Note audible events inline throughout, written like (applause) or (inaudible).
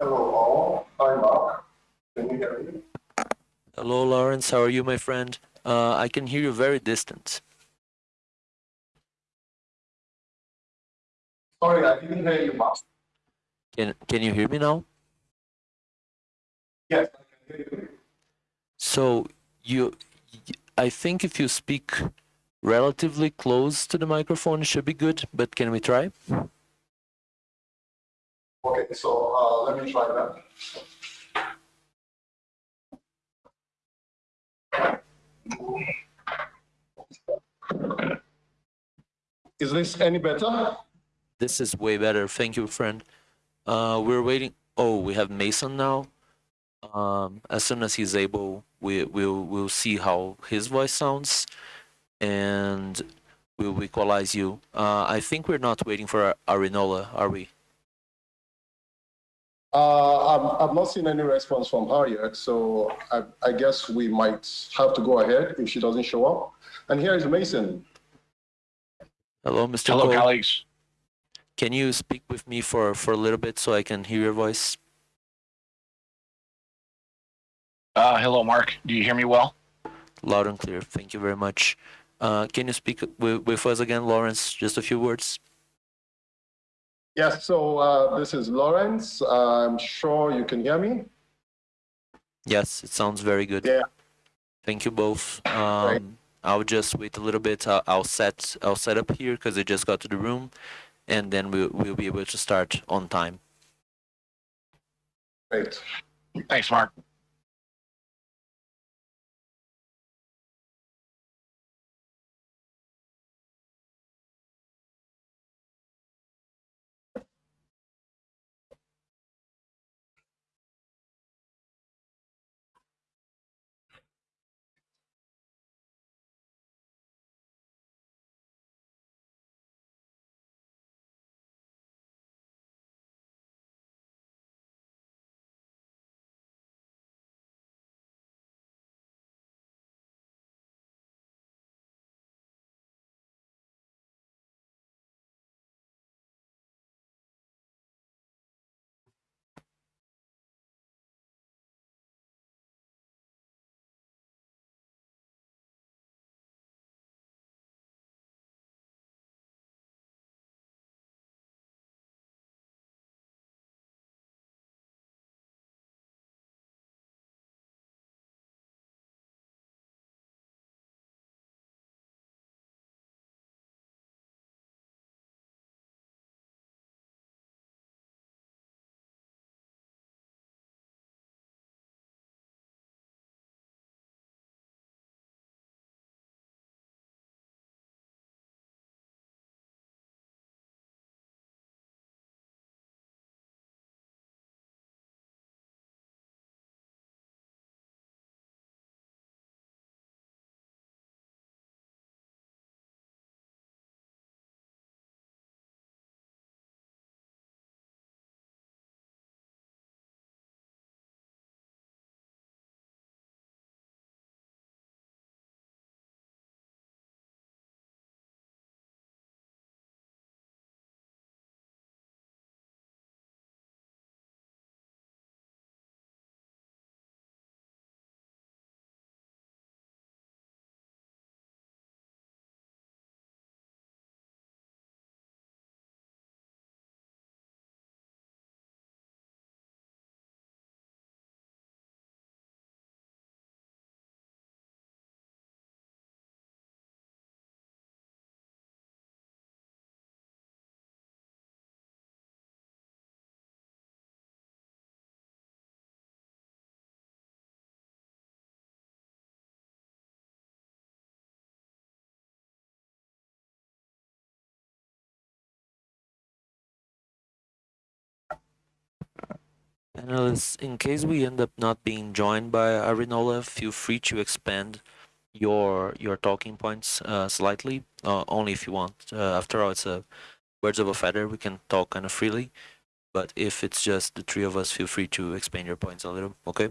Hello all, I'm Mark. Can you hear me? Hello, Lawrence. How are you, my friend? Uh, I can hear you very distant. Sorry, I didn't hear you, Mark. Can Can you hear me now? Yes, I can hear you. So you, I think if you speak relatively close to the microphone, it should be good. But can we try? Okay, so uh, let me try that. Is this any better? This is way better. Thank you, friend. Uh, we're waiting. Oh, we have Mason now. Um, as soon as he's able, we we'll we'll see how his voice sounds, and we'll equalize you. Uh, I think we're not waiting for Arinola, are we? Uh, I've, I've not seen any response from her yet, so I, I guess we might have to go ahead if she doesn't show up. And here is Mason. Hello, Mr. Hello, Cole. colleagues. Can you speak with me for for a little bit so I can hear your voice? Uh, hello, Mark. Do you hear me well? Loud and clear. Thank you very much. Uh, can you speak with, with us again, Lawrence? Just a few words. Yes, so uh, this is Lawrence. I'm sure you can hear me. Yes, it sounds very good. Yeah. Thank you both. Um, I'll just wait a little bit. I'll, I'll set I'll set up here because I just got to the room, and then we'll we'll be able to start on time. Great. Thanks, Mark. Analysts, in case we end up not being joined by Arinola, feel free to expand your your talking points uh, slightly, uh, only if you want. Uh, after all, it's a words of a feather. We can talk kind of freely, but if it's just the three of us, feel free to expand your points a little. Okay.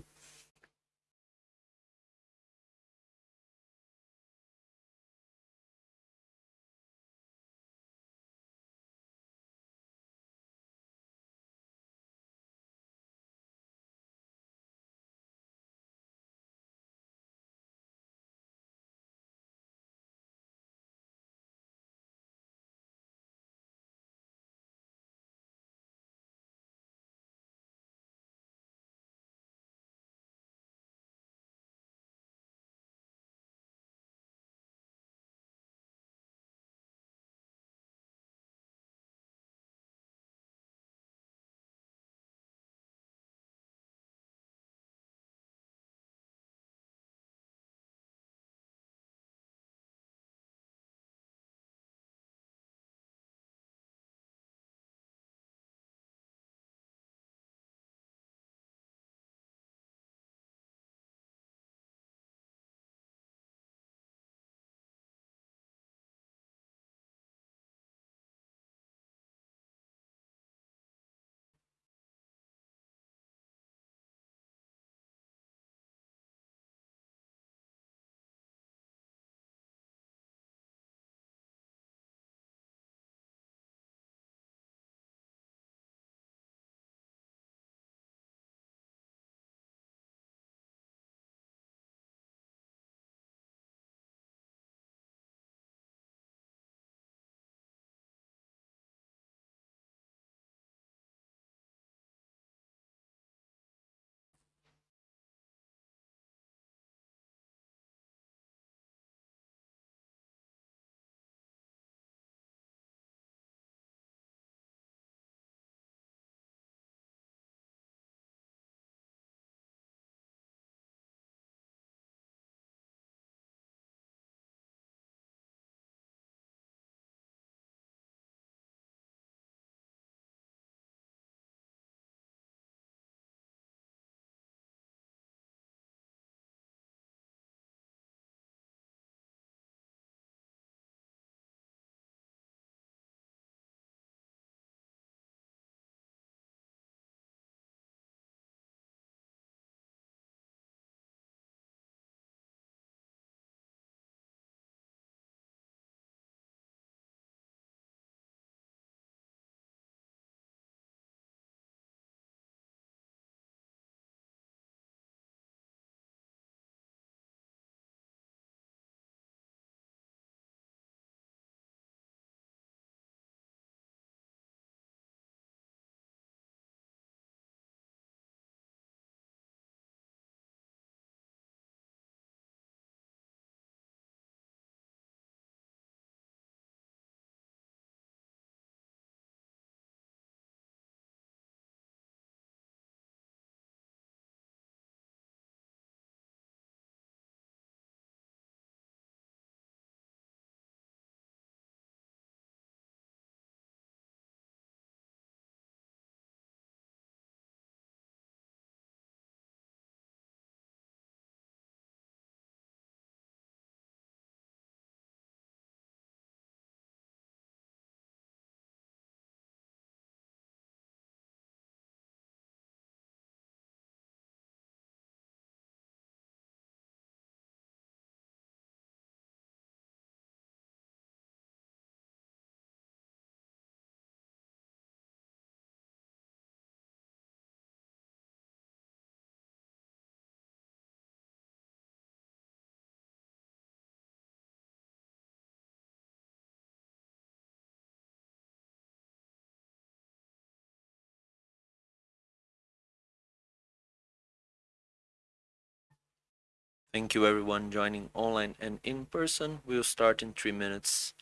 Thank you everyone joining online and in person. We'll start in three minutes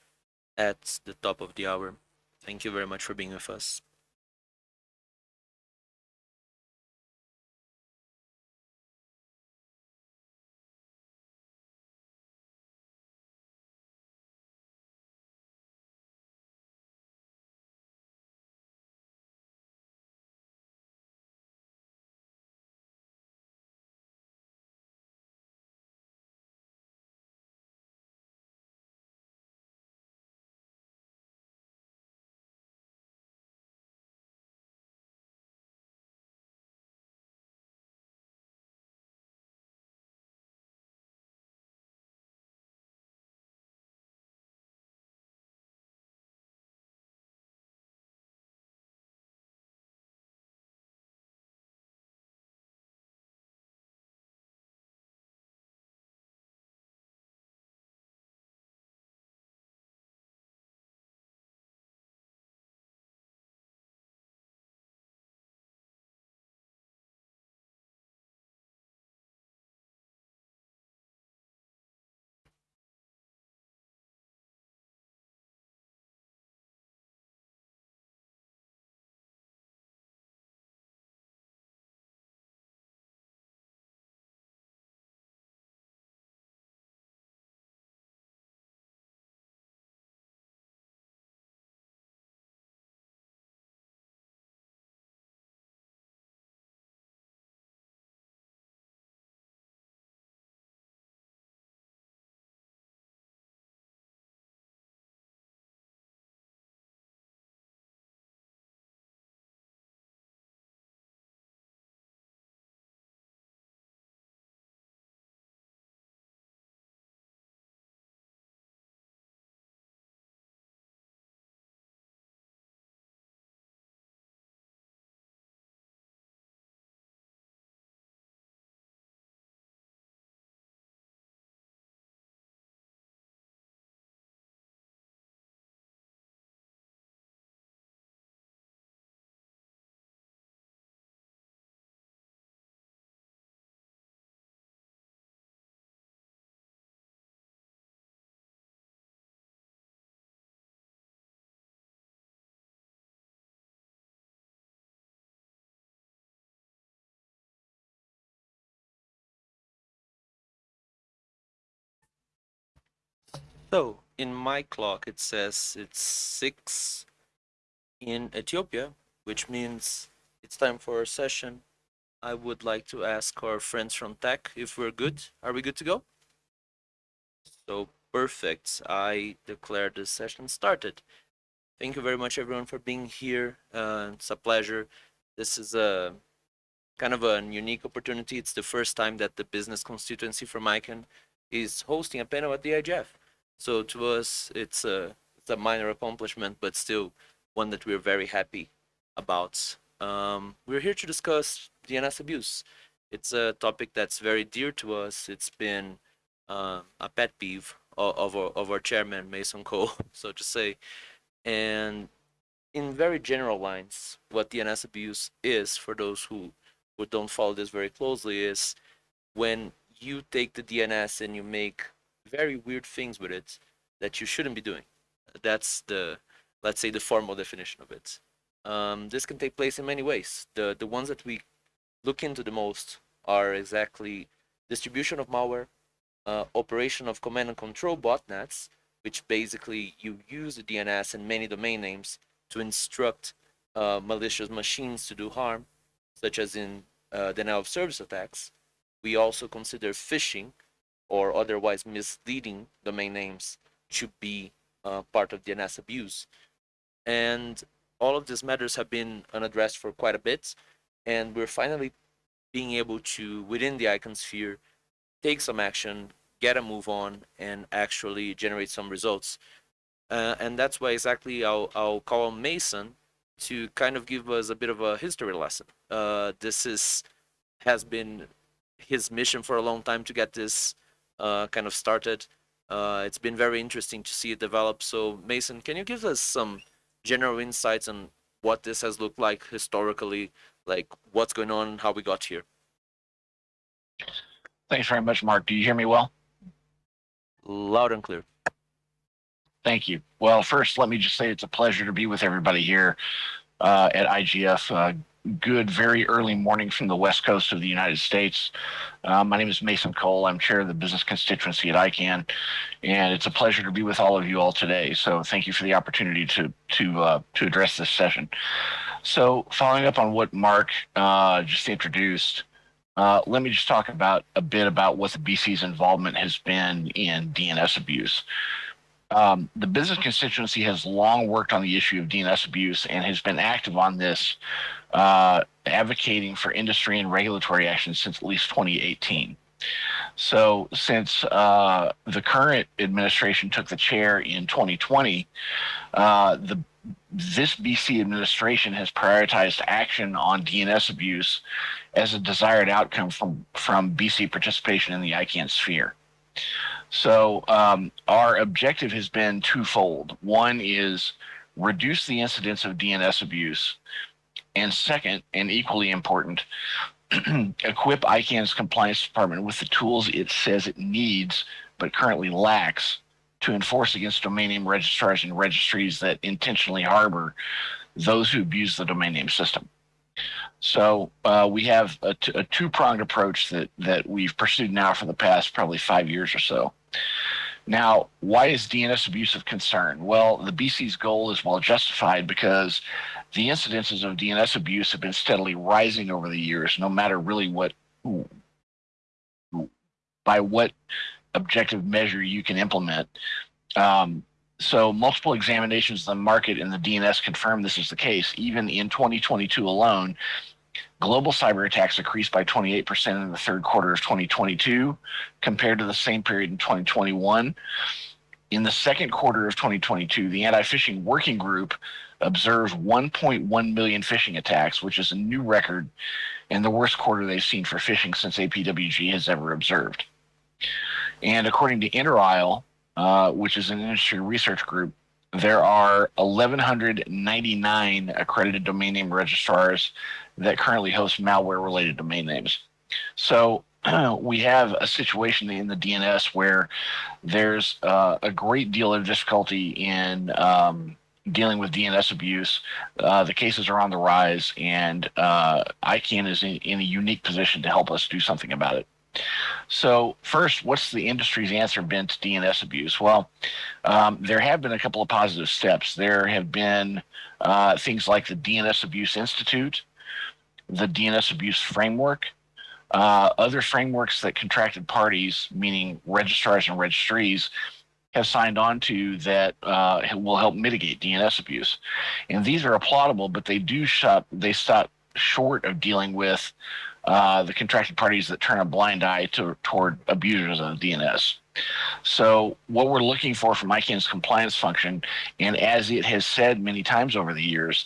at the top of the hour. Thank you very much for being with us. So in my clock, it says it's six in Ethiopia, which means it's time for our session. I would like to ask our friends from tech if we're good. Are we good to go? So perfect. I declare the session started. Thank you very much, everyone, for being here. Uh, it's a pleasure. This is a kind of a unique opportunity. It's the first time that the business constituency from ICANN is hosting a panel at the IGF. So to us, it's a it's a minor accomplishment, but still one that we're very happy about. Um, we're here to discuss DNS abuse. It's a topic that's very dear to us. It's been uh, a pet peeve of, of, our, of our chairman, Mason Cole, (laughs) so to say. And in very general lines, what DNS abuse is, for those who, who don't follow this very closely, is when you take the DNS and you make very weird things with it that you shouldn't be doing. That's the, let's say, the formal definition of it. Um, this can take place in many ways. The the ones that we look into the most are exactly distribution of malware, uh, operation of command and control botnets, which basically you use the DNS and many domain names to instruct uh, malicious machines to do harm, such as in uh, denial of service attacks. We also consider phishing, or otherwise misleading domain names to be uh, part of DNS abuse. And all of these matters have been unaddressed for quite a bit, and we're finally being able to, within the ICANN sphere, take some action, get a move on, and actually generate some results. Uh, and that's why exactly I'll, I'll call Mason to kind of give us a bit of a history lesson. Uh, this is has been his mission for a long time to get this kind of started. Uh, it's been very interesting to see it develop. So Mason, can you give us some general insights on what this has looked like historically, like what's going on, how we got here? Thanks very much, Mark. Do you hear me well? Loud and clear. Thank you. Well, first, let me just say it's a pleasure to be with everybody here uh, at IGF. Uh, good, very early morning from the west coast of the United States. Uh, my name is Mason Cole. I'm chair of the business constituency at ICANN, and it's a pleasure to be with all of you all today. So, thank you for the opportunity to to uh, to address this session. So, following up on what Mark uh, just introduced, uh, let me just talk about a bit about what the BC's involvement has been in DNS abuse. Um, the business constituency has long worked on the issue of DNS abuse and has been active on this, uh, advocating for industry and regulatory action since at least 2018. So, since uh, the current administration took the chair in 2020, uh, the this BC administration has prioritized action on DNS abuse as a desired outcome from from BC participation in the ICANN sphere. So um, our objective has been twofold. One is reduce the incidence of DNS abuse, and second, and equally important, (clears throat) equip ICANN's compliance department with the tools it says it needs but currently lacks to enforce against domain name registrars and registries that intentionally harbor those who abuse the domain name system. So uh, we have a two-pronged approach that that we've pursued now for the past probably five years or so. Now, why is DNS abuse of concern? Well, the BC's goal is well justified because the incidences of DNS abuse have been steadily rising over the years, no matter really what by what objective measure you can implement. Um, so multiple examinations of the market and the DNS confirm this is the case. Even in 2022 alone, global cyber attacks increased by 28% in the third quarter of 2022 compared to the same period in 2021. In the second quarter of 2022, the anti-phishing working group observed 1.1 million phishing attacks, which is a new record and the worst quarter they've seen for phishing since APWG has ever observed. And according to InterISLE, uh, which is an industry research group, there are 1,199 accredited domain name registrars that currently host malware related domain names. So (clears throat) we have a situation in the DNS where there's uh, a great deal of difficulty in um, dealing with DNS abuse. Uh, the cases are on the rise, and uh, ICANN is in, in a unique position to help us do something about it. So, first, what's the industry's answer been to DNS abuse? Well, um, there have been a couple of positive steps. There have been uh, things like the DNS Abuse Institute, the DNS Abuse Framework, uh, other frameworks that contracted parties, meaning registrars and registries, have signed on to that uh, will help mitigate DNS abuse. And these are applaudable, but they do shut, they stop short of dealing with uh, the contracted parties that turn a blind eye to, toward abusers of DNS. So what we're looking for from ICANN's compliance function, and as it has said many times over the years,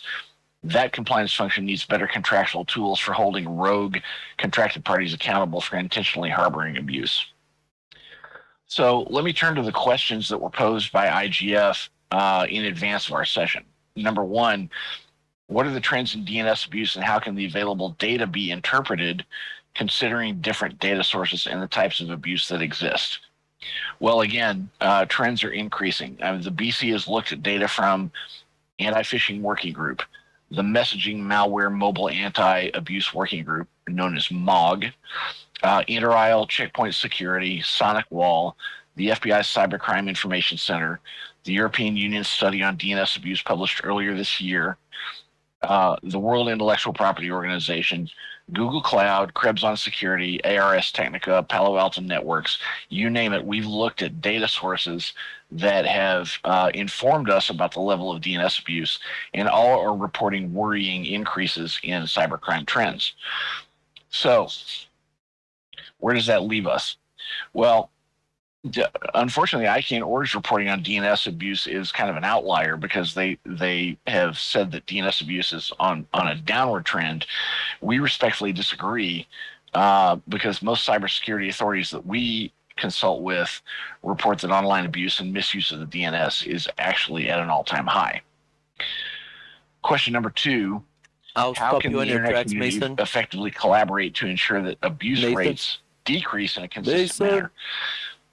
that compliance function needs better contractual tools for holding rogue contracted parties accountable for intentionally harboring abuse. So let me turn to the questions that were posed by IGF uh, in advance of our session. Number one, what are the trends in DNS abuse and how can the available data be interpreted considering different data sources and the types of abuse that exist? Well, again, uh, trends are increasing. I mean, the BC has looked at data from Anti-Phishing Working Group, the Messaging Malware Mobile Anti-Abuse Working Group, known as MOG, uh, Checkpoint Security, SonicWall, the FBI's Cybercrime Information Center, the European Union study on DNS abuse published earlier this year, uh, the World Intellectual Property Organization, Google Cloud, Krebs on Security, ARS Technica, Palo Alto Networks, you name it. We've looked at data sources that have uh, informed us about the level of DNS abuse, and all are reporting worrying increases in cybercrime trends. So, where does that leave us? Well, unfortunately, ICANN Org's reporting on DNS abuse is kind of an outlier because they they have said that DNS abuse is on on a downward trend. We respectfully disagree uh, because most cybersecurity authorities that we consult with report that online abuse and misuse of the DNS is actually at an all-time high. Question number two. I'll how can you the internet tracks, community Mason. effectively collaborate to ensure that abuse Nathan? rates decrease in a consistent Mason. manner.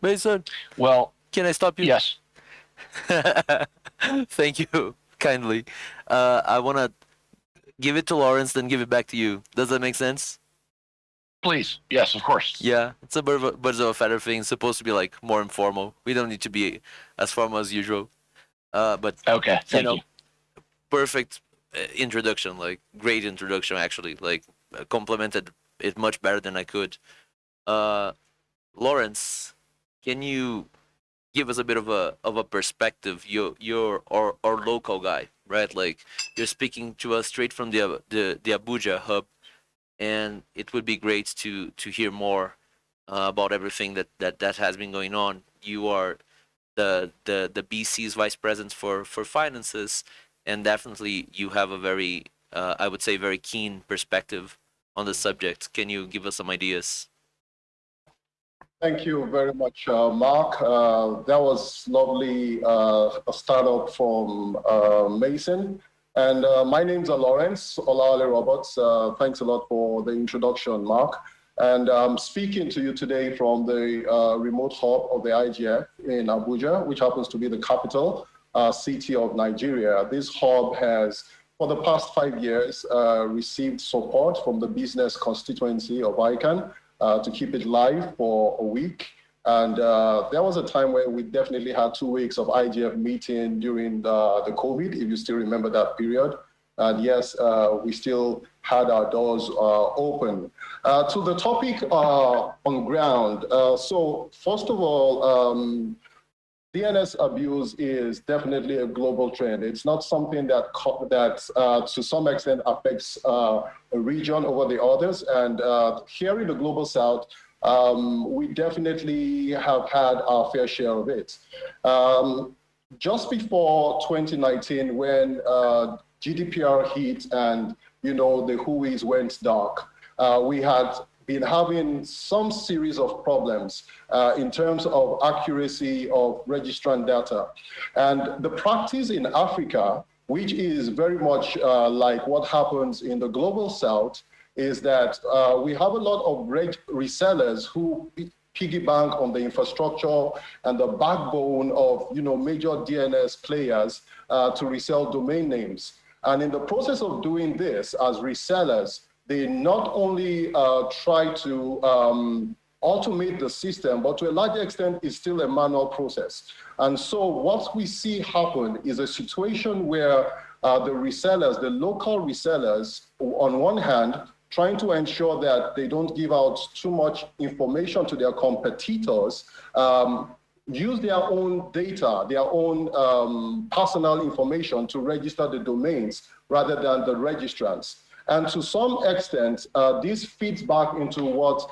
Mason, Well, can I stop you? yes. (laughs) Thank you (laughs) kindly. Uh, I want to give it to Lawrence, then give it back to you. Does that make sense? Please. Yes, of course. Yeah, it's a bit of a, bit of a feather thing. It's supposed to be like more informal. We don't need to be as formal as usual. Uh, but Okay. Thank know, you. perfect uh, introduction, like great introduction actually. Like uh, complimented it much better than I could. Uh, Lawrence, can you give us a bit of a of a perspective? You you're our, our local guy, right? Like you're speaking to us straight from the the the Abuja hub, and it would be great to to hear more uh, about everything that that that has been going on. You are the the the BC's vice president for for finances, and definitely you have a very uh, I would say very keen perspective on the subject. Can you give us some ideas? Thank you very much, uh, Mark. Uh, that was lovely, uh, a startup from uh, Mason. And uh, my name's uh, Lawrence Olawale Roberts. Uh, thanks a lot for the introduction, Mark. And I'm speaking to you today from the uh, remote hub of the IGF in Abuja, which happens to be the capital uh, city of Nigeria. This hub has, for the past five years, uh, received support from the business constituency of ICANN uh, to keep it live for a week. And uh, there was a time where we definitely had two weeks of IGF meeting during the, the COVID, if you still remember that period. And yes, uh, we still had our doors uh, open. Uh, to the topic uh, on ground, uh, so first of all, um, DNS abuse is definitely a global trend. It's not something that that uh, to some extent affects uh, a region over the others. And uh, here in the global south, um, we definitely have had our fair share of it. Um, just before 2019, when uh, GDPR hit and you know the WHOIs went dark, uh, we had been having some series of problems uh, in terms of accuracy of registrant data. And the practice in Africa, which is very much uh, like what happens in the global south, is that uh, we have a lot of great resellers who piggy bank on the infrastructure and the backbone of you know major DNS players uh, to resell domain names. And in the process of doing this as resellers, they not only uh, try to um, automate the system, but to a large extent, it's still a manual process. And so what we see happen is a situation where uh, the resellers, the local resellers, on one hand, trying to ensure that they don't give out too much information to their competitors, um, use their own data, their own um, personal information to register the domains rather than the registrants. And to some extent, uh, this feeds back into what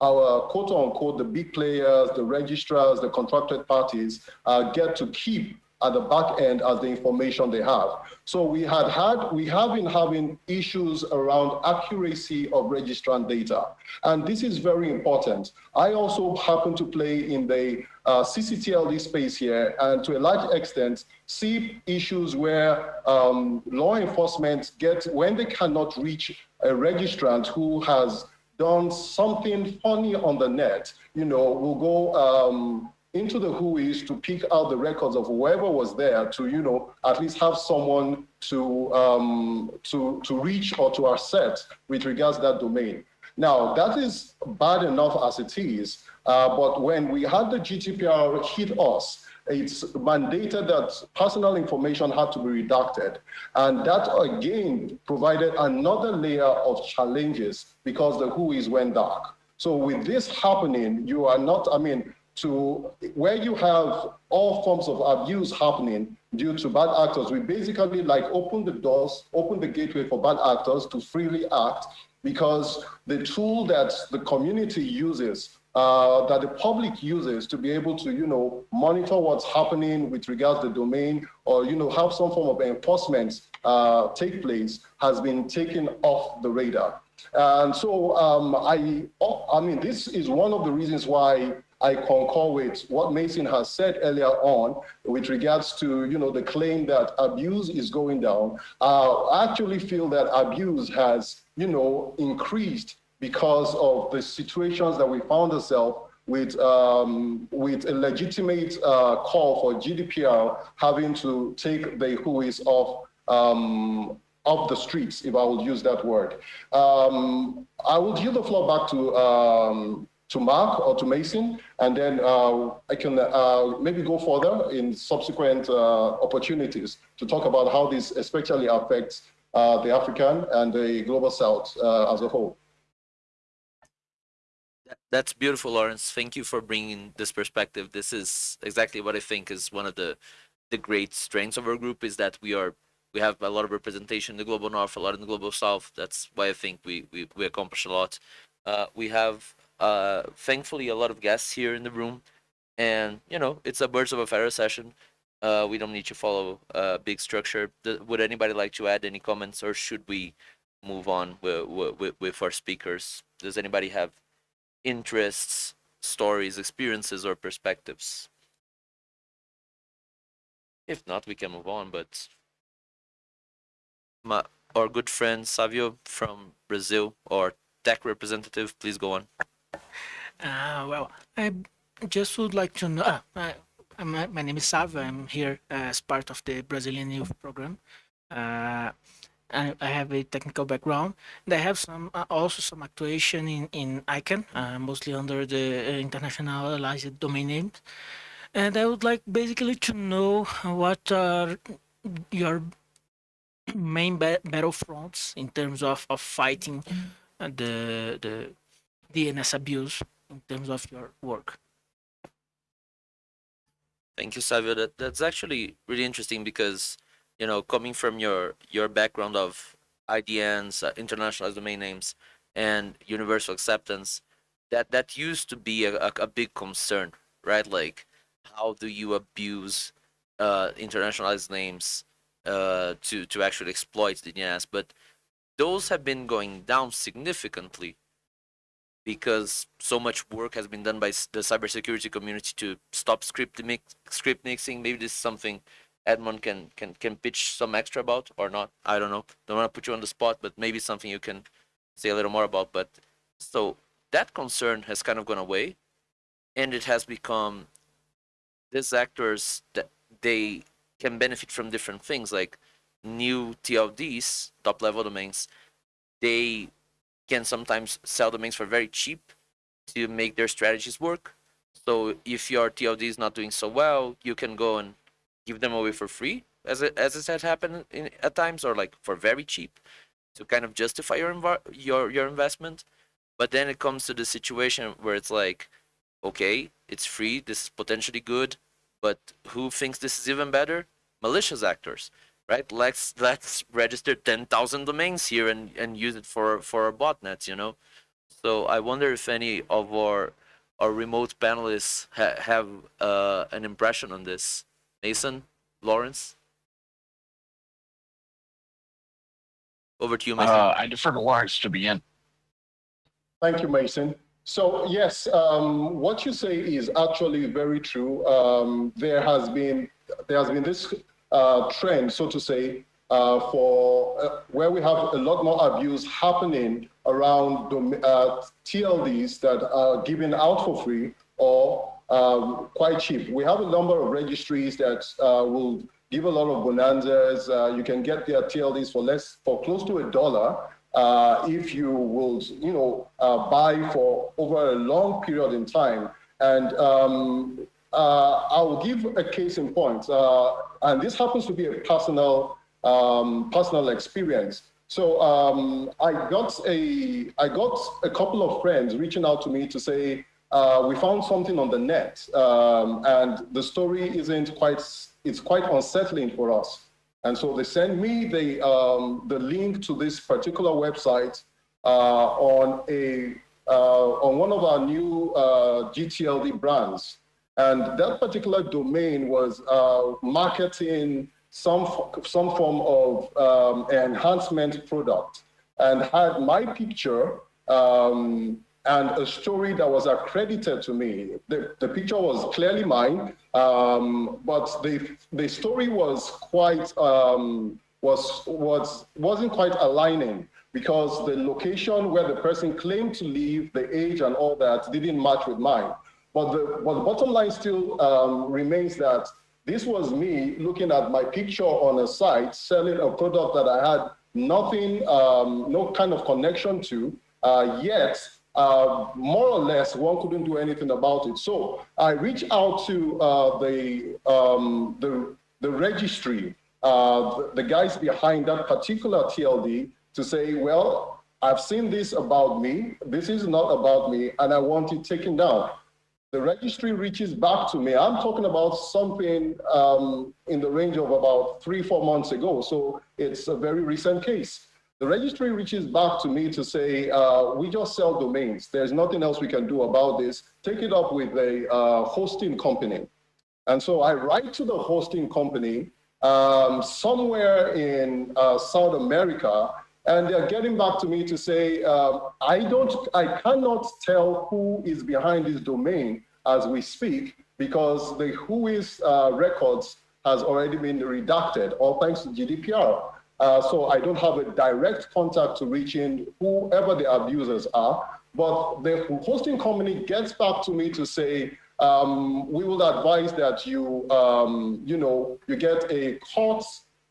our quote unquote, the big players, the registrars, the contracted parties uh, get to keep at the back end as the information they have. So we had had, we have been having issues around accuracy of registrant data. And this is very important. I also happen to play in the uh, CCTLD space here, and to a large extent, see issues where um, law enforcement get, when they cannot reach a registrant who has done something funny on the net, you know, will go um, into the WHOIs to pick out the records of whoever was there to, you know, at least have someone to, um, to, to reach or to accept with regards to that domain. Now, that is bad enough as it is, uh, but when we had the GDPR hit us, it's mandated that personal information had to be redacted. And that again provided another layer of challenges because the WHOIs went dark. So with this happening, you are not, I mean, to where you have all forms of abuse happening due to bad actors, we basically like open the doors, open the gateway for bad actors to freely act because the tool that the community uses uh, that the public uses to be able to, you know, monitor what's happening with regards to the domain or, you know, have some form of enforcement uh, take place has been taken off the radar. And so um, I, I mean, this is one of the reasons why I concur with what Mason has said earlier on with regards to, you know, the claim that abuse is going down. I actually feel that abuse has, you know, increased because of the situations that we found ourselves with, um, with a legitimate uh, call for GDPR having to take the WHOIS off um, off the streets, if I would use that word. Um, I will yield the floor back to um, to Mark or to Mason, and then uh, I can uh, maybe go further in subsequent uh, opportunities to talk about how this especially affects uh, the African and the global South uh, as a whole. That's beautiful, Lawrence. Thank you for bringing this perspective. This is exactly what I think is one of the the great strengths of our group is that we are we have a lot of representation in the global north, a lot in the global south. That's why I think we we, we accomplish a lot. Uh, we have uh, thankfully a lot of guests here in the room, and you know it's a birds of a feather session. Uh, we don't need to follow a big structure. would anybody like to add any comments, or should we move on with, with, with our speakers? Does anybody have interests, stories, experiences, or perspectives? If not, we can move on. But my, our good friend Savio from Brazil, or tech representative, please go on. Uh, well, I just would like to know. Uh, I, my, my name is Savio. I'm here as part of the Brazilian Youth Program. Uh, I, I, have a technical background, and I have some uh, also some actuation in in ICANN, uh, mostly under the uh, internationalized domain names. And I would like basically to know what are your main ba battle fronts in terms of, of fighting the the DNS abuse in terms of your work. Thank you, Savio. That that's actually really interesting because you know coming from your your background of IDNs, uh, internationalized domain names, and universal acceptance, that that used to be a, a, a big concern, right? Like, how do you abuse uh, internationalized names uh, to to actually exploit the DNS? But those have been going down significantly because so much work has been done by the cybersecurity community to stop script mix, script mixing. Maybe this is something Edmon can can can pitch some extra about or not. I don't know. Don't want to put you on the spot, but maybe something you can say a little more about. But so that concern has kind of gone away, and it has become these actors that they can benefit from different things like new TLDs, top level domains. They can sometimes sell domains for very cheap to make their strategies work. So if your TLD is not doing so well, you can go and give them away for free, as it as it has happened in, at times, or like for very cheap, to kind of justify your your your investment. But then it comes to the situation where it's like, okay, it's free, this is potentially good, but who thinks this is even better? Malicious actors right? Let's let's register ten thousand domains here and and use it for for our botnets, you know. So I wonder if any of our our remote panelists ha have uh, an impression on this. Mason, Lawrence, over to you, Mason. Uh, I defer to Lawrence to begin. Thank you, Mason. So yes, um, what you say is actually very true. Um, there has been there has been this uh, trend, so to say, uh, for uh, where we have a lot more abuse happening around uh, TLDs that are given out for free or um, quite cheap. We have a number of registries that uh, will give a lot of bonanzas. Uh, you can get their TLDs for less, for close to a dollar. if you will, you know, buy for over a long period in time. And um, uh, I'll give a case in point, uh, and this happens to be a personal um, personal experience. So um, I got a I got a couple of friends reaching out to me to say uh, we found something on the net, um, and the story isn't quite it's quite unsettling for us. And so they sent me the um, the link to this particular website uh, on a uh, on one of our new uh, GTLD brands. And that particular domain was uh, marketing some, some form of um, enhancement product and had my picture um, and a story that was accredited to me. The, the picture was clearly mine, um, but the, the story was quite, um, was, was, wasn't quite aligning because the location where the person claimed to live, the age and all that didn't match with mine. But the, but the bottom line still um, remains that this was me looking at my picture on a site selling a product that I had nothing, um, no kind of connection to, uh, yet uh, more or less one couldn't do anything about it. So I reached out to uh, the, um, the, the registry, uh, the, the guys behind that particular TLD to say, well, I've seen this about me, this is not about me, and I want it taken down the registry reaches back to me. I'm talking about something um, in the range of about three, four months ago. So it's a very recent case. The registry reaches back to me to say, uh, we just sell domains. There's nothing else we can do about this. Take it up with a uh, hosting company. And so I write to the hosting company um, somewhere in uh, South America and they're getting back to me to say, uh, I don't, I cannot tell who is behind this domain as we speak because the WHOIS uh, records has already been redacted, all thanks to GDPR. Uh, so I don't have a direct contact to reach in whoever the abusers are, but the hosting company gets back to me to say, um, we will advise that you, um, you know, you get a court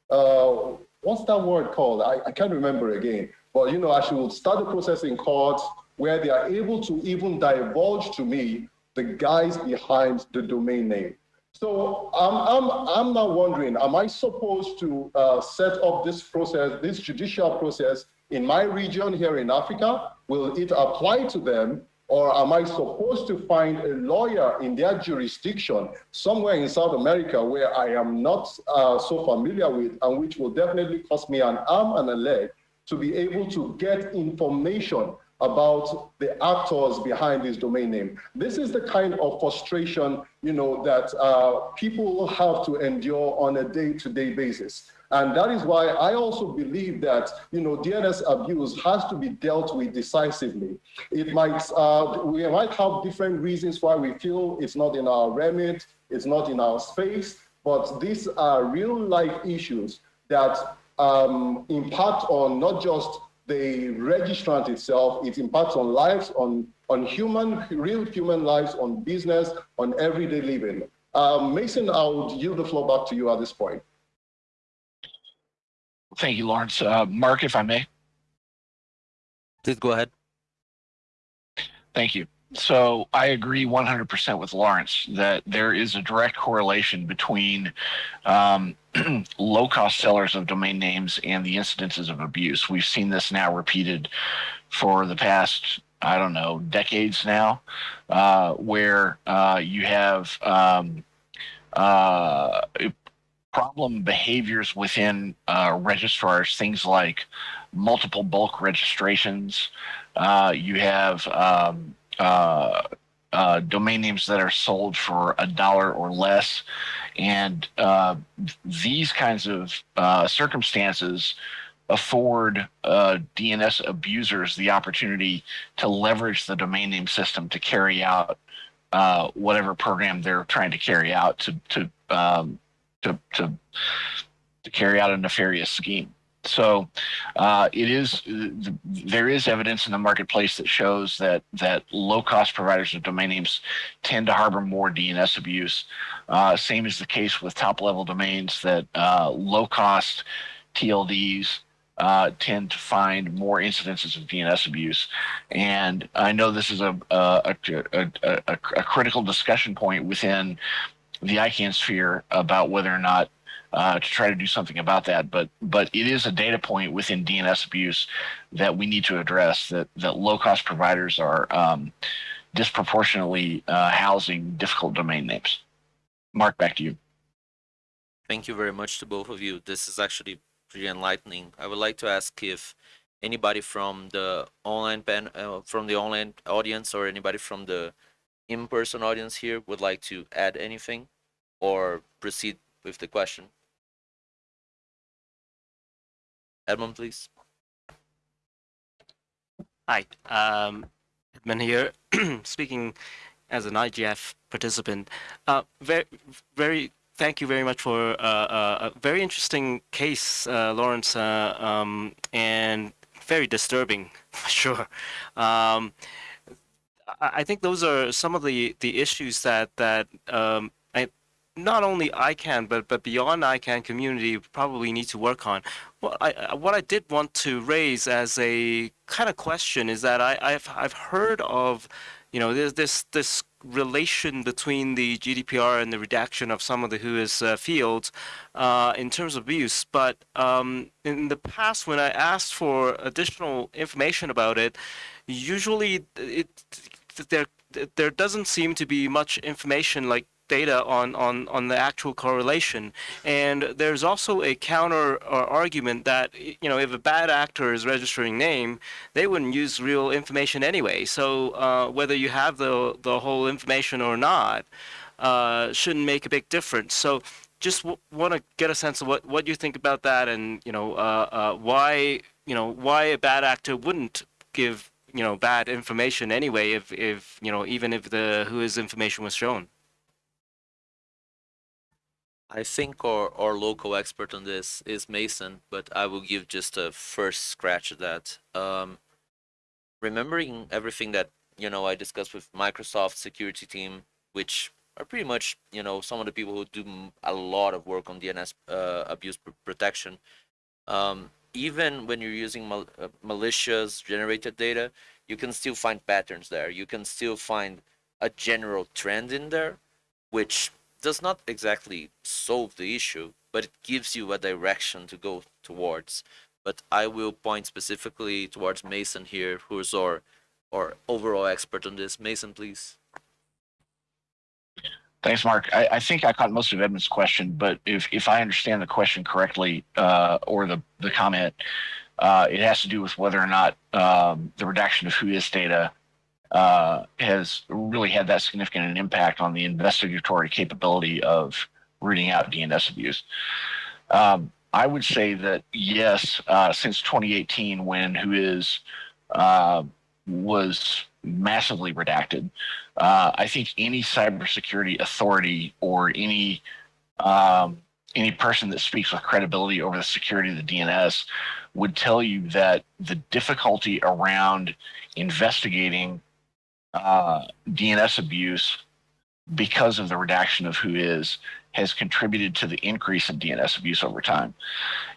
uh, what's that word called? I, I can't remember again. But you know, I should start the process in court where they are able to even divulge to me the guys behind the domain name. So I'm, I'm, I'm now wondering, am I supposed to uh, set up this process, this judicial process in my region here in Africa? Will it apply to them? Or am I supposed to find a lawyer in their jurisdiction somewhere in South America where I am not uh, so familiar with and which will definitely cost me an arm and a leg to be able to get information about the actors behind this domain name. This is the kind of frustration, you know, that uh, people have to endure on a day-to-day -day basis. And that is why I also believe that, you know, DNS abuse has to be dealt with decisively. It might, uh, we might have different reasons why we feel it's not in our remit, it's not in our space, but these are real life issues that um, impact on not just the registrant itself, it impacts on lives, on, on human, real human lives, on business, on everyday living. Um, Mason, I would yield the floor back to you at this point. Thank you, Lawrence. Uh, Mark, if I may. Please go ahead. Thank you. So I agree 100% with Lawrence that there is a direct correlation between um, (clears throat) low cost sellers of domain names and the incidences of abuse. We've seen this now repeated for the past, I don't know, decades now, uh, where uh, you have um, uh, problem behaviors within uh, registrars, things like multiple bulk registrations. Uh, you have um, uh, uh domain names that are sold for a dollar or less. And uh, these kinds of uh, circumstances afford DNS abusers the opportunity to leverage the domain name system to carry out whatever program they're trying to carry out to, to um, to to to carry out a nefarious scheme. So uh, it is there is evidence in the marketplace that shows that that low cost providers of domain names tend to harbor more DNS abuse. Uh, same is the case with top level domains that uh, low cost TLDs uh, tend to find more incidences of DNS abuse. And I know this is a, a, a, a, a critical discussion point within the ICANN sphere about whether or not uh, to try to do something about that. But but it is a data point within DNS abuse that we need to address. That that low cost providers are um, disproportionately uh, housing difficult domain names. Mark, back to you. Thank you very much to both of you. This is actually pretty enlightening. I would like to ask if anybody from the online pen uh, from the online audience or anybody from the in-person audience here would like to add anything or proceed with the question? Edmon, please. Hi, um, Edmon here, (clears throat) speaking as an IGF participant. Uh, very, very, thank you very much for uh, uh, a very interesting case, uh, Lawrence, uh, um, and very disturbing, (laughs) for sure. Um, I, think those are some of the, the issues that that um, not only ICANN but but beyond ICANN community probably need to work on. What I what I did want to raise as a kind of question is that I, I've I've heard of you know there's this this relation between the GDPR and the redaction of some of the WHOIS uh, fields uh, in terms of use. But um, in the past, when I asked for additional information about it, usually it there there doesn't seem to be much information like data on, on, on the actual correlation. And there's also a counter uh, argument that, you know, if a bad actor is registering name, they wouldn't use real information anyway. So uh, whether you have the, the whole information or not uh, shouldn't make a big difference. So just want to get a sense of what, what you think about that and, you know, uh, uh, why, you know, why a bad actor wouldn't give, you know, bad information anyway if, if you know, even if the WHOIS information was shown. I think our, our local expert on this is Mason, but I will give just a first scratch at that. Um, remembering everything that you know I discussed with Microsoft security team, which are pretty much you know some of the people who do a lot of work on DNS uh, abuse pr- protection. Um, even when you're using mal- uh, malicious generated data, you can still find patterns there. You can still find a general trend in there, which does not exactly solve the issue, but it gives you a direction to go towards. But I will point specifically towards Mason here, who's our our overall expert on this. Mason, please. Thanks, Mark. I, I think I caught most of Edmon's question, but if, if I understand the question correctly, uh, or the, the comment, uh, it has to do with whether or not um, the redaction of WHOIS data uh, has really had that significant an impact on the investigatory capability of rooting out DNS abuse. Um, I would say that yes, uh, since 2018, when WHOIS uh, was massively redacted, uh, I think any cybersecurity authority or any um, any person that speaks with credibility over the security of the DNS would tell you that the difficulty around investigating uh, DNS abuse because of the redaction of WHOIS has contributed to the increase in DNS abuse over time.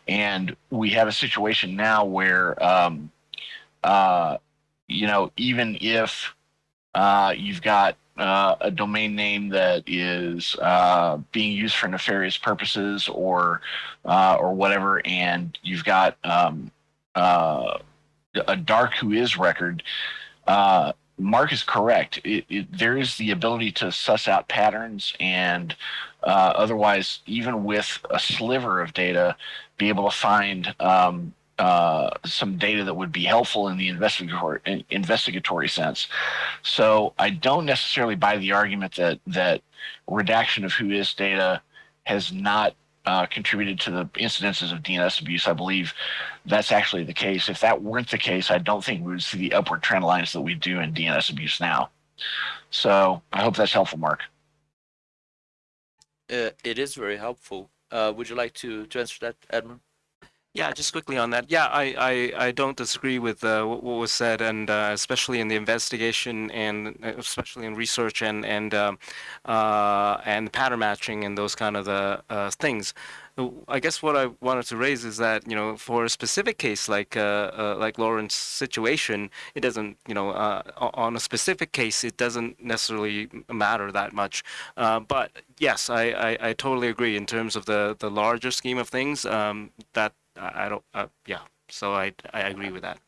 And we have a situation now where, um, uh, you know, even if uh, you've got uh, a domain name that is uh, being used for nefarious purposes or uh, or whatever, and you've got um, uh, a dark WHOIS record. Mark is correct. It, it, there is the ability to suss out patterns and uh, otherwise, even with a sliver of data, be able to find um, uh, some data that would be helpful in the investigatory in- investigatory sense. So I don't necessarily buy the argument that that redaction of WHOIS data has not uh, contributed to the incidences of DNS abuse. I believe that's actually the case. If that weren't the case, I don't think we would see the upward trend lines that we do in DNS abuse now. So I hope that's helpful, Mark. Uh, it is very helpful. Uh, would you like to, to answer that, Edmon? Yeah, just quickly on that. Yeah, I, I, I don't disagree with uh, what, what was said, and uh, especially in the investigation, and uh, especially in research and and um, uh, and pattern matching and those kind of the uh, things. I guess what I wanted to raise is that you know for a specific case like uh, uh, like Lawrence's situation, it doesn't you know uh, on a specific case it doesn't necessarily matter that much. Uh, but yes, I, I, I totally agree in terms of the the larger scheme of things. Um, that I don't uh, yeah. So I I agree with that.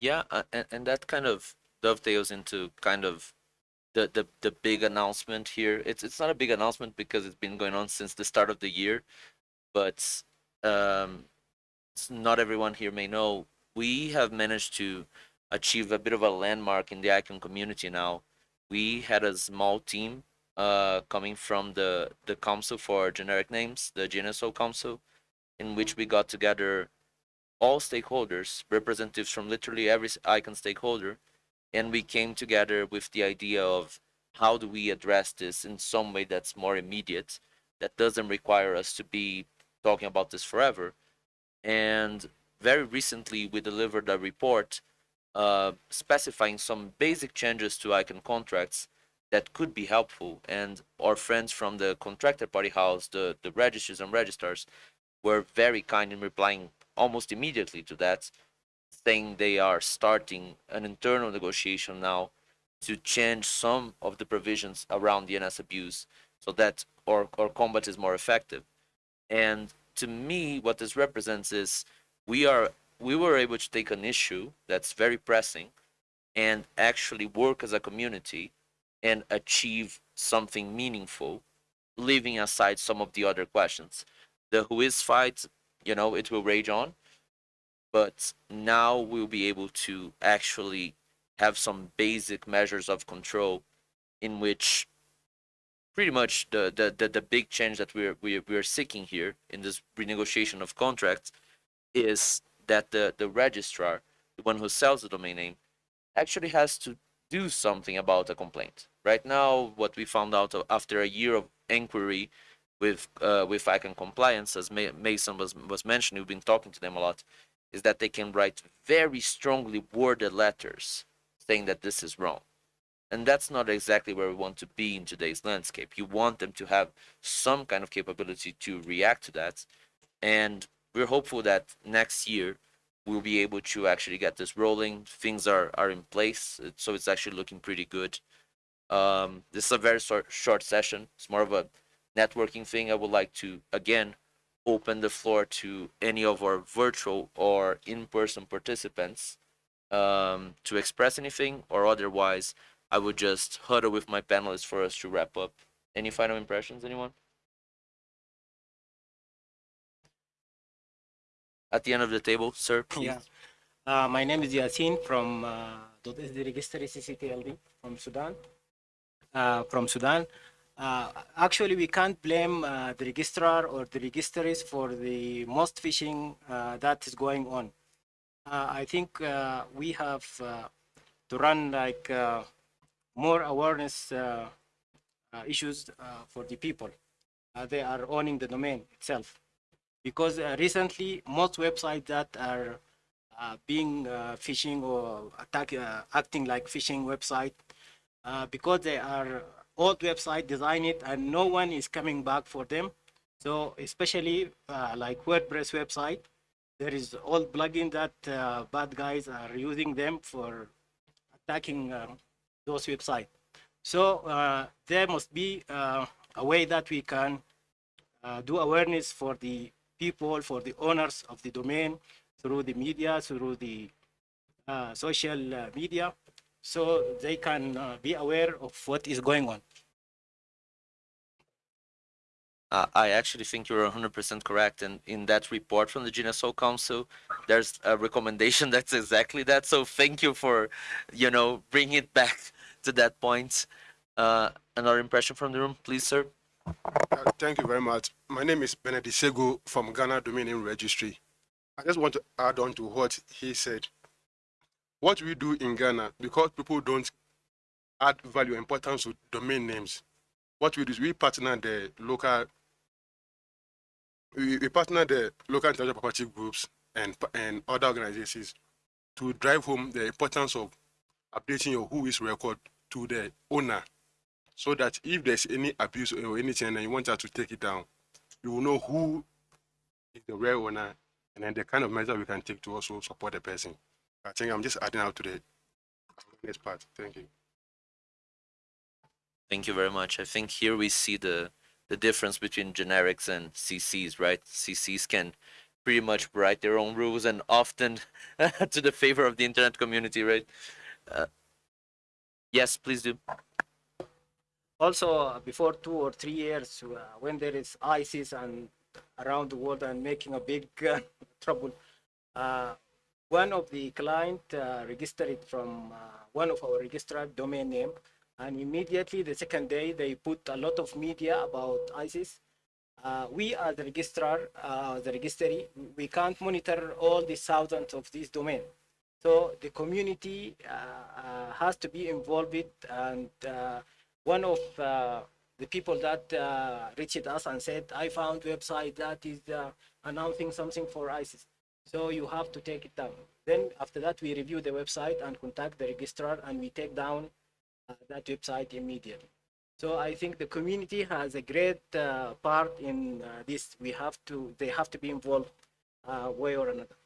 Yeah, uh, and, and that kind of dovetails into kind of the, the the big announcement here. It's it's not a big announcement because it's been going on since the start of the year, but um, not everyone here may know we have managed to achieve a bit of a landmark in the ICANN community now. We had a small team uh, coming from the the Council for Generic Names, the GNSO Council, in which we got together all stakeholders, representatives from literally every ICANN stakeholder, and we came together with the idea of how do we address this in some way that's more immediate, that doesn't require us to be talking about this forever. And very recently we delivered a report uh, specifying some basic changes to ICANN contracts that could be helpful. And our friends from the contracted party house, the, the registries and registrars, were very kind in replying almost immediately to that, saying they are starting an internal negotiation now to change some of the provisions around DNS abuse so that our, our combat is more effective. And to me, what this represents is we are we were able to take an issue that's very pressing and actually work as a community and achieve something meaningful, leaving aside some of the other questions. The Whois fight, you know, it will rage on, but now we'll be able to actually have some basic measures of control in which pretty much the, the, the, the big change that we're, we're, we're seeking here in this renegotiation of contracts is that the, the registrar, the one who sells the domain name, actually has to do something about a complaint. Right now, what we found out after a year of inquiry with uh, with ICANN compliance, as Mason was was mentioning, we've been talking to them a lot, is that they can write very strongly worded letters saying that this is wrong. And that's not exactly where we want to be in today's landscape. You want them to have some kind of capability to react to that. And we're hopeful that next year we'll be able to actually get this rolling. Things are, are in place, so it's actually looking pretty good. Um, this is a very short, short session. It's more of a networking thing. I would like to, again, open the floor to any of our virtual or in-person participants um, to express anything or otherwise I would just huddle with my panelists for us to wrap up. Any final impressions, anyone? At the end of the table, sir, please. Yeah. Uh, my name is Yasin from uh, .sd registry CCTLD from Sudan. Uh, from Sudan. Uh, actually, we can't blame uh, the registrar or the registries for the most phishing uh, that is going on. Uh, I think uh, we have uh, to run like more awareness issues for the people. they are owning the domain itself because recently most websites that are being phishing or attack, acting like phishing website because they are old website design it and no one is coming back for them. So especially uh, like wordpress website there is old plugin that bad guys are using them for attacking those websites so there must be a way that we can do awareness for the people, for the owners of the domain through the media, through the uh, social uh, media, so they can uh, be aware of what is going on. Uh, I actually think you're 100% correct. And in that report from the GNSO Council, there's a recommendation (laughs) that's exactly that. So thank you for, you know, bringing it back to that point. Uh, another impression from the room, please, sir. Uh, thank you very much. My name is Benedict Sego from Ghana Domain Name Registry. I just want to add on to what he said. What we do in Ghana, because people don't add value importance to domain names, what we do is we partner the local we, we partner the local intellectual property groups and and other organizations to drive home the importance of updating your Whois record to the owner so that if there's any abuse or anything and you want us to take it down, you will know who is the real owner and then the kind of measure we can take to also support the person. I think I'm just adding out to the next part. Thank you. Thank you very much. I think here we see the the difference between generics and CCs, right? CCs can pretty much write their own rules and often (laughs) to the favor of the internet community, right? Uh, yes, please do also uh, before two or three years uh, when there is ISIS and around the world and making a big uh, (laughs) trouble uh, one of the client uh, registered it from uh, one of our registered domain name. And immediately the second day they put a lot of media about ISIS. We as the registrar the registry we can't monitor all the thousands of these domain. So the community has to be involved and one of uh, the people that uh, reached us and said, I found website that is uh, announcing something for ISIS. So you have to take it down. Then after that, we review the website and contact the registrar and we take down uh, that website immediately. So I think the community has a great uh, part in uh, this. We have to, they have to be involved uh, way or another.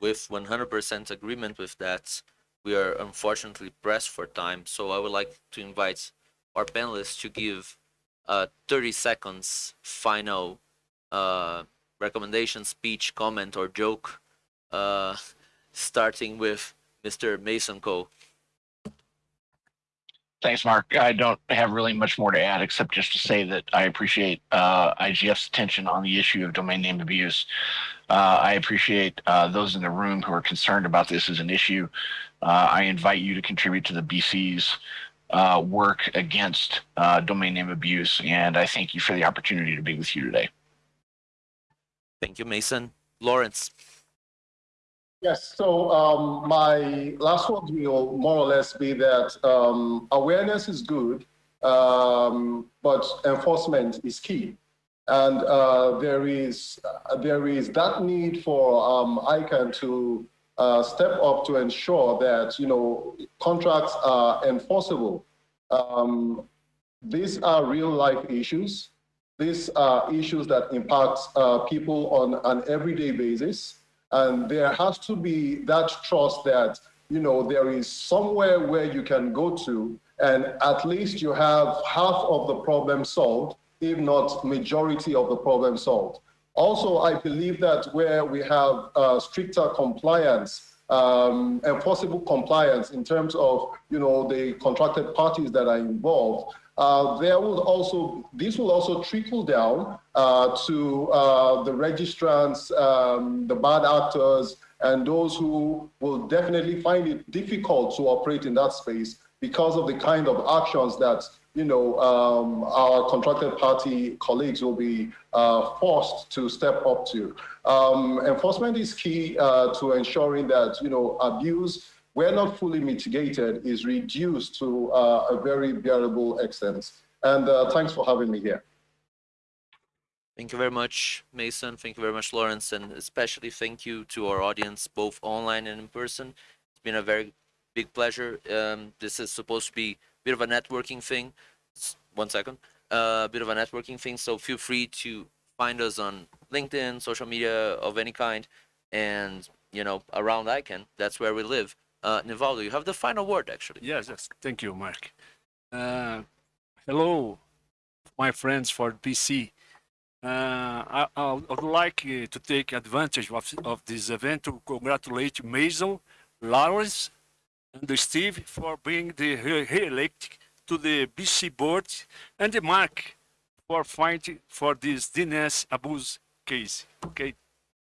with 100% agreement with that, we are unfortunately pressed for time. So I would like to invite our panelists to give uh, 30 seconds final uh, recommendation, speech, comment, or joke, uh, starting with Mr. Mason Cole. Thanks, Mark. I don't have really much more to add except just to say that I appreciate uh, IGF's attention on the issue of domain name abuse. Uh, I appreciate uh, those in the room who are concerned about this as an issue. Uh, I invite you to contribute to the BC's uh, work against uh, domain name abuse, and I thank you for the opportunity to be with you today. Thank you, Mason. Lawrence. Yes, so um, my last words will more or less be that um, awareness is good, um, but enforcement is key. And uh, there is uh, there is that need for um, ICANN to uh, step up to ensure that you know contracts are enforceable. Um, these are real life issues. These are issues that impact uh, people on an everyday basis. And there has to be that trust that, you know, there is somewhere where you can go to and at least you have half of the problem solved, if not majority of the problem solved. Also, I believe that where we have uh, stricter compliance, um, enforceable compliance in terms of, you know, the contracted parties that are involved, uh, there will also, this will also trickle down uh, to uh, the registrants, um, the bad actors, and those who will definitely find it difficult to operate in that space because of the kind of actions that you know um, our contracted party colleagues will be uh, forced to step up to. Um, enforcement is key uh, to ensuring that you know abuse where not fully mitigated, is reduced to uh, a very bearable extent. And uh, thanks for having me here. Thank you very much, Mason. Thank you very much, Lawrence. And especially thank you to our audience, both online and in person. It's been a very big pleasure. Um, this is supposed to be a bit of a networking thing. One second. Uh, a bit of a networking thing. So feel free to find us on LinkedIn, social media of any kind, and, you know, around ICANN. That's where we live. Uh, Nivaldo, you have the final word, actually. Yes, yes. Thank you, Mark. Uh, hello, my friends for BC. Uh, I, I would like uh, to take advantage of, of this event to congratulate Mason, Lawrence, and Steve for being the re- re-elect to the BC board, and Mark for fighting for this DNS abuse case. Okay,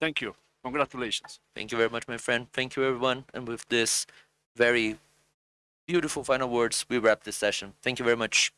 thank you. Congratulations. Thank you very much, my friend. Thank you, everyone. And with this very beautiful final words, we wrap this session. Thank you very much.